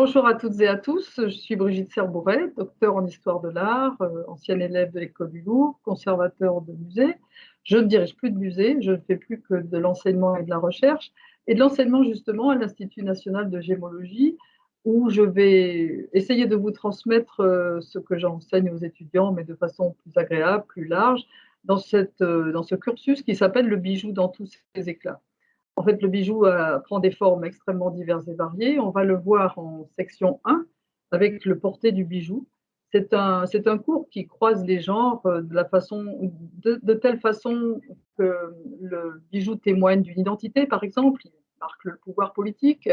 Bonjour à toutes et à tous, je suis Brigitte Serbouret, docteur en histoire de l'art, euh, ancienne élève de l'école du Louvre, conservateur de musée. Je ne dirige plus de musée, je ne fais plus que de l'enseignement et de la recherche, et de l'enseignement justement à l'Institut national de gémologie, où je vais essayer de vous transmettre euh, ce que j'enseigne aux étudiants, mais de façon plus agréable, plus large, dans, euh, dans ce cursus qui s'appelle le bijou dans tous ses éclats. En fait, le bijou euh, prend des formes extrêmement diverses et variées. On va le voir en section 1 avec le porté du bijou. C'est un, cours qui croise les genres euh, de, telle façon que le bijou témoigne d'une identité, par exemple. Il marque le pouvoir politique,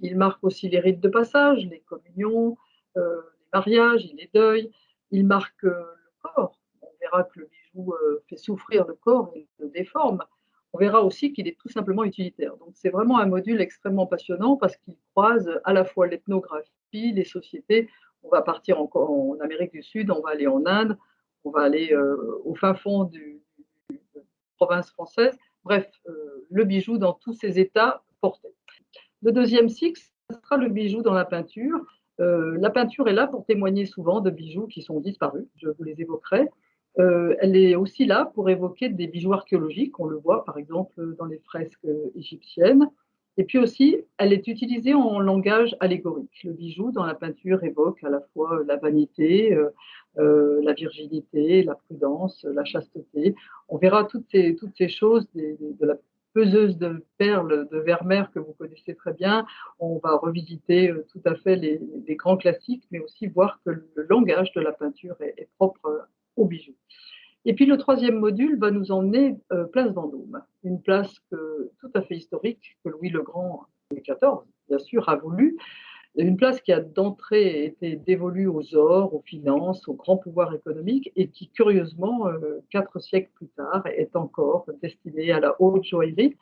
il marque aussi les rites de passage, les communions, euh, les mariages, les deuils. Il marque le corps. On verra que le bijou fait souffrir le corps et le déforme on verra aussi qu'il est tout simplement utilitaire. Donc c'est vraiment un module extrêmement passionnant parce qu'il croise à la fois l'ethnographie, les sociétés. On va partir encore en Amérique du Sud, on va aller en Inde, on va aller euh, au fin fond du, province française. Bref, euh, le bijou dans tous ses états portés. Le deuxième cycle, sera le bijou dans la peinture. Euh, la peinture est là pour témoigner souvent de bijoux qui sont disparus, je vous les évoquerai. Euh, elle est aussi là pour évoquer des bijoux archéologiques, on le voit par exemple dans les fresques égyptiennes. Et puis aussi, elle est utilisée en langage allégorique. Le bijou dans la peinture évoque à la fois la vanité, euh, euh, la virginité, la prudence, la chasteté. On verra toutes ces, toutes ces choses de la peseuse de perles de Vermeer que vous connaissez très bien. On va revisiter tout à fait les, grands classiques, mais aussi voir que le langage de la peinture est, est propre bijoux. Et puis le troisième module va nous emmener euh, place Vendôme, une place tout à fait historique que Louis le Grand, Louis XIV, bien sûr, a voulu, une place qui a d'entrée été dévolue aux ors, aux finances, au grand pouvoir économique et qui, curieusement, euh, quatre siècles plus tard, est encore destinée à la haute joaillerie.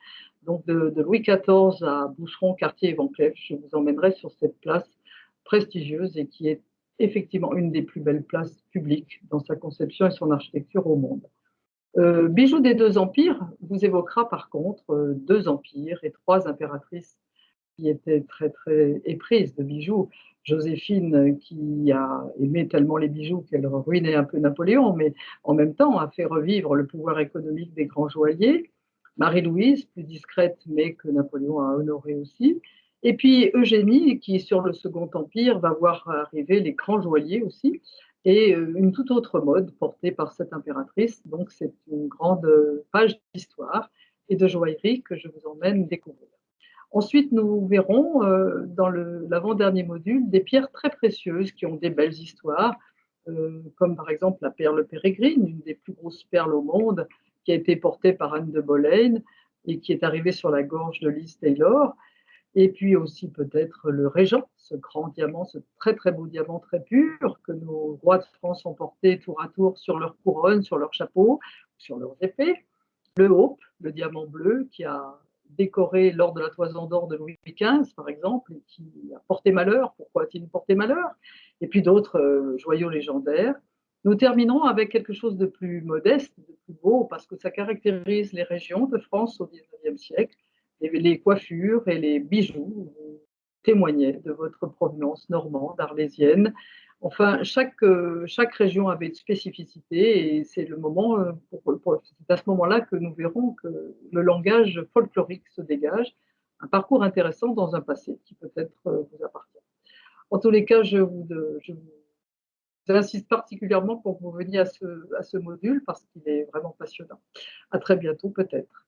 Donc de, de Louis XIV à Boucheron, Cartier et Van Cleef, je vous emmènerai sur cette place prestigieuse et qui est effectivement une des plus belles places publiques dans sa conception et son architecture au monde. Euh, Bijoux des deux empires vous évoquera par contre euh, deux empires et trois impératrices qui étaient très très éprises de bijoux. Joséphine qui a aimé tellement les bijoux qu'elle ruinait un peu Napoléon, mais en même temps a fait revivre le pouvoir économique des grands joailliers. Marie-Louise, plus discrète mais que Napoléon a honoré aussi. Et puis Eugénie, qui sur le Second Empire va voir arriver les grands joailliers aussi, et euh, une toute autre mode portée par cette impératrice. Donc c'est une grande page d'histoire et de joaillerie que je vous emmène découvrir. Ensuite, nous verrons euh, dans l'avant-dernier module des pierres très précieuses qui ont des belles histoires, euh, comme par exemple la perle pérégrine, une des plus grosses perles au monde, qui a été portée par Anne de Boleyn et qui est arrivée sur la gorge de Liz Taylor et puis aussi peut-être le régent, ce grand diamant, ce très très beau diamant très pur que nos rois de France ont porté tour à tour sur leur couronne, sur leur chapeau, sur leurs épées. Le Hope, le diamant bleu qui a décoré lors de la toison d'or de Louis XV, par exemple, et qui a porté malheur. Pourquoi a-t-il porté malheur? Et puis d'autres euh, joyaux légendaires. Nous terminons avec quelque chose de plus modeste, de plus beau, parce que ça caractérise les régions de France au XIXe siècle les coiffures et les bijoux témoignaient de votre provenance normande, arlésienne. Enfin, chaque, euh, région avait une spécificité et c'est le moment, euh, à ce moment-là que nous verrons que le langage folklorique se dégage, un parcours intéressant dans un passé qui peut-être euh, vous appartient. En tous les cas, je vous, je vous insiste particulièrement pour que vous veniez à ce, à ce module parce qu'il est vraiment passionnant. À très bientôt peut-être.